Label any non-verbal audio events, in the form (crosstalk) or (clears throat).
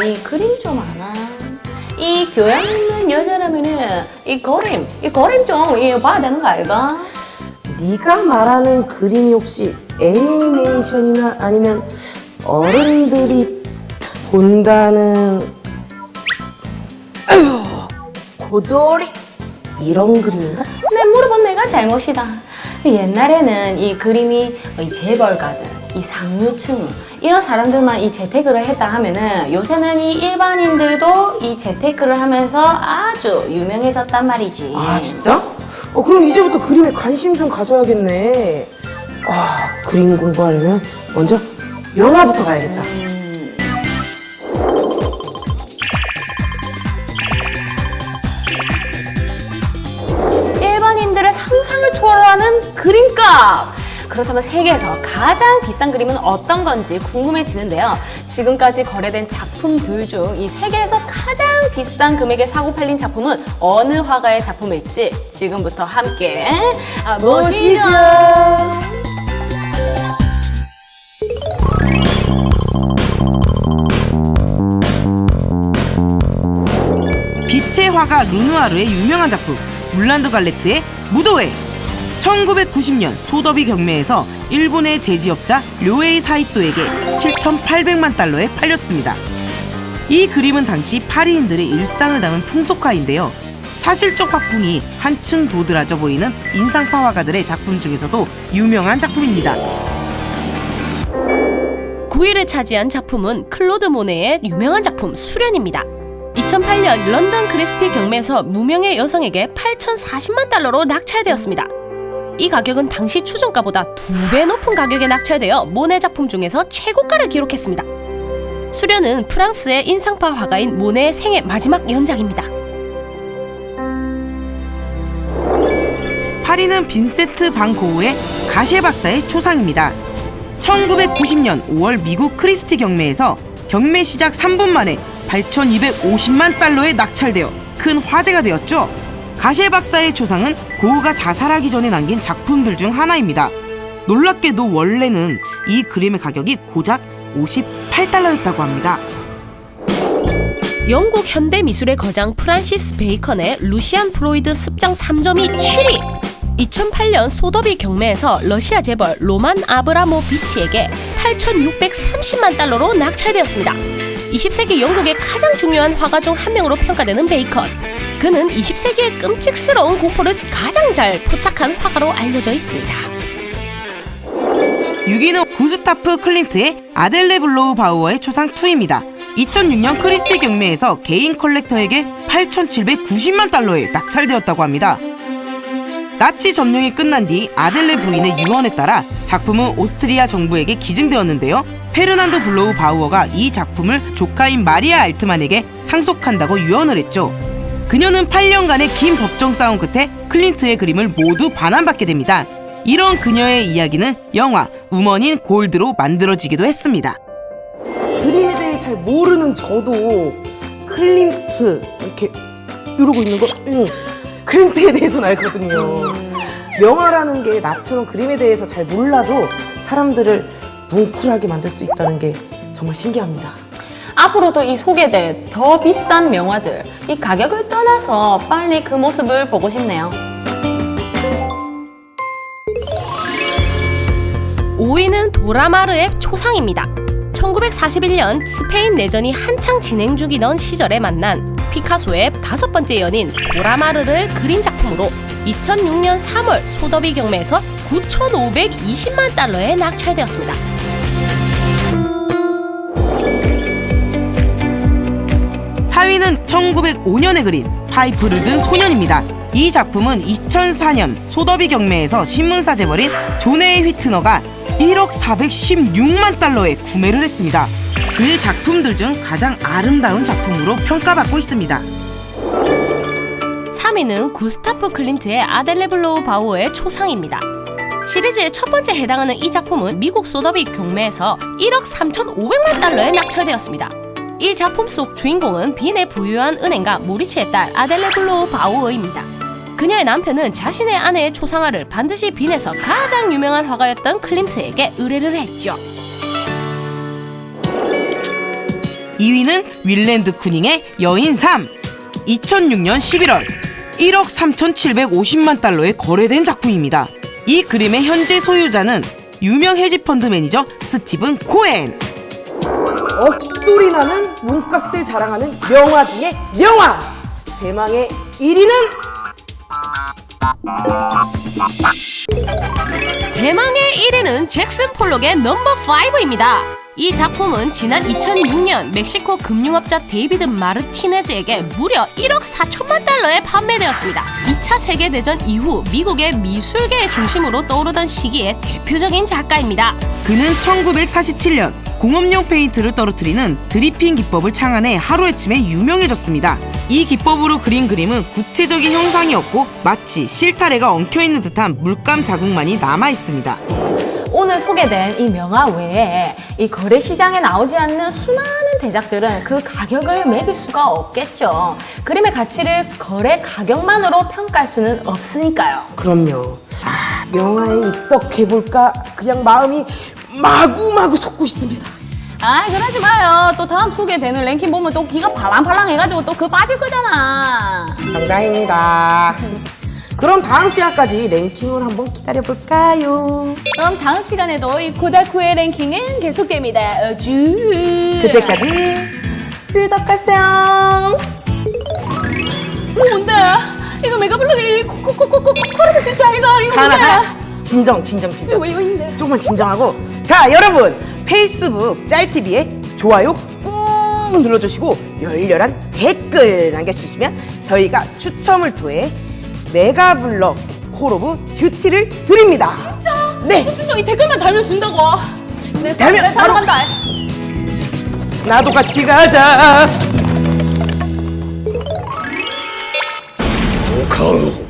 아니 그림 좀 아나? 이 교양 있는 여자라면은 이 그림, 이 그림 좀 이, 봐야 되는 거 아이가? 네가 말하는 그림이 혹시 애니메이션이나 아니면 어른들이 본다는 아유 (clears throat) 고돌이 이런 그림인가? 내 물어본 내가 잘못이다. 옛날에는 이 그림이 이 재벌가들, 이 상류층 이런 사람들만 이 재테크를 했다 하면은 요새는 이 일반인들도 이 재테크를 하면서 아주 유명해졌단 말이지. 아 진짜? 어 그럼 이제부터 그림에 관심 좀 가져야겠네. 아 그림 공부하려면 먼저 영화부터 봐야겠다. 일반인들의 상상을 초월하는 그림값! 그렇다면 세계에서 가장 비싼 그림은 어떤 건지 궁금해지는데요. 지금까지 거래된 작품들 중 이 세계에서 가장 비싼 금액에 사고 팔린 작품은 어느 화가의 작품일지 지금부터 함께 아, 보시죠. 빛의 화가 루누아르의 유명한 작품 물란드 갈레트의 무도회 1990년 소더비 경매에서 일본의 제지업자 료에이 사이토에게 7,800만 달러에 팔렸습니다. 이 그림은 당시 파리인들의 일상을 담은 풍속화인데요. 사실적 화풍이 한층 도드라져 보이는 인상파 화가들의 작품 중에서도 유명한 작품입니다. 9위를 차지한 작품은 클로드 모네의 유명한 작품 수련입니다. 2008년 런던 크리스티 경매에서 무명의 여성에게 8,040만 달러로 낙찰되었습니다. 이 가격은 당시 추정가보다 두 배 높은 가격에 낙찰되어 모네 작품 중에서 최고가를 기록했습니다. 수련은 프랑스의 인상파 화가인 모네의 생애 마지막 연작입니다. 8위는 빈센트 반 고흐의 가셰 박사의 초상입니다. 1990년 5월 미국 크리스티 경매에서 경매 시작 3분 만에 8,250만 달러에 낙찰되어 큰 화제가 되었죠. 가셰 박사의 초상은 고흐가 자살하기 전에 남긴 작품들 중 하나입니다. 놀랍게도 원래는 이 그림의 가격이 고작 58달러였다고 합니다. 영국 현대 미술의 거장 프란시스 베이컨의 루시안 프로이드 습작 3점이 7위. 2008년 소더비 경매에서 러시아 재벌 로만 아브라모비치에게 8,630만 달러로 낙찰되었습니다. 20세기 영국의 가장 중요한 화가 중 한 명으로 평가되는 베이컨. 그는 20세기의 끔찍스러운 공포를 가장 잘 포착한 화가로 알려져 있습니다. 6위는 구스타프 클림트의 아델레 블로흐 바우어의 초상 2입니다. 2006년 크리스티 경매에서 개인 컬렉터에게 8,790만 달러에 낙찰되었다고 합니다. 나치 점령이 끝난 뒤 아델레 부인의 유언에 따라 작품은 오스트리아 정부에게 기증되었는데요. 페르디난트 블로흐 바우어가 이 작품을 조카인 마리아 알트만에게 상속한다고 유언을 했죠. 그녀는 8년간의 긴 법정 싸움 끝에 클림트의 그림을 모두 반환받게 됩니다. 이런 그녀의 이야기는 영화 Woman in Gold로 만들어지기도 했습니다. 그림에 대해 잘 모르는 저도 클림트 이렇게 이러고 있는 거 응. 클림트에 대해서는 알거든요. 명화라는 게 나처럼 그림에 대해서 잘 몰라도 사람들을 뭉클하게 만들 수 있다는 게 정말 신기합니다. 앞으로도 이 소개될 더 비싼 명화들, 이 가격을 떠나서 빨리 그 모습을 보고 싶네요. 5위는 도라마르의 초상입니다. 1941년 스페인 내전이 한창 진행 중이던 시절에 만난 피카소의 다섯 번째 연인 도라마르를 그린 작품으로 2006년 3월 소더비 경매에서 9,520만 달러에 낙찰되었습니다. 4위는 1905년에 그린 파이프를 든 소년입니다. 이 작품은 2004년 소더비 경매에서 신문사 재벌인 존에이 휘트너가 1억 416만 달러에 구매를 했습니다. 그의 작품들 중 가장 아름다운 작품으로 평가받고 있습니다. 3위는 구스타프 클림트의 아델레 블로흐 바우어의 초상입니다. 시리즈의 첫 번째 해당하는 이 작품은 미국 소더비 경매에서 1억 3,500만 달러에 낙찰되었습니다. 이 작품 속 주인공은 빈의 부유한 은행가 모리츠의 딸 아델레 블로흐 바우어입니다. 그녀의 남편은 자신의 아내의 초상화를 당시 빈에서 가장 유명한 화가였던 클림트에게 의뢰를 했죠. 2위는 윌렘 드 쿠닝의 여인 3. 2006년 11월 1억 3,750만 달러에 거래된 작품입니다. 이 그림의 현재 소유자는 유명 헤지펀드 매니저 스티븐 코엔. 억소리 나는 몸값을 자랑하는 명화 중에 명화! 대망의 1위는 대망의 1위는 잭슨 폴록의 넘버 5입니다. 이 작품은 지난 2006년 멕시코 금융업자 데이비드 마르티네즈에게 무려 1억 4천만 달러에 판매되었습니다. 2차 세계대전 이후 미국의 미술계의 중심으로 떠오르던 시기의 대표적인 작가입니다. 그는 1947년 공업용 페인트를 떨어뜨리는 드리핑 기법을 창안해 하루아침에 유명해졌습니다. 이 기법으로 그린 그림은 구체적인 형상이 없고 마치 실타래가 엉켜있는 듯한 물감 자국만이 남아있습니다. 오늘 소개된 이 명화 외에 이 거래 시장에 나오지 않는 수많은 대작들은 그 가격을 매길 수가 없겠죠. 그림의 가치를 거래 가격만으로 평가할 수는 없으니까요. 그럼요. 아, 명화에 입덕해볼까? 그냥 마음이 마구마구 솟고 있습니다. 아, 그러지 마요. 또 다음 소개되는 랭킹 보면 또 기가 발랑발랑 해가지고 또 그거 빠질 거잖아. 정답입니다. 그럼 다음 시간까지 랭킹을 한번 기다려볼까요? 그럼 다음 시간에도 이 고다쿠의 랭킹은 계속됩니다. 어쭈. 그때까지 쓸덕하세요. 뭔데? 이거 메가블럭이 코코코코코 코르스 진짜 아이가 이거 하나, 뭔데? 하나. 진정, 진정, 진정. 왜 이거 있는데? 조금만 진정하고. 자, 여러분. 페이스북 짤TV에 좋아요 꾹 눌러주시고 열렬한 댓글 남겨주시면 저희가 추첨을 통해 메가블럭 Call of Duty를 드립니다. 진짜? 네. 진짜 이 댓글만 달면 준다고. 네, 달면 네, 바로- 간다. 나도 같이 가자. お顔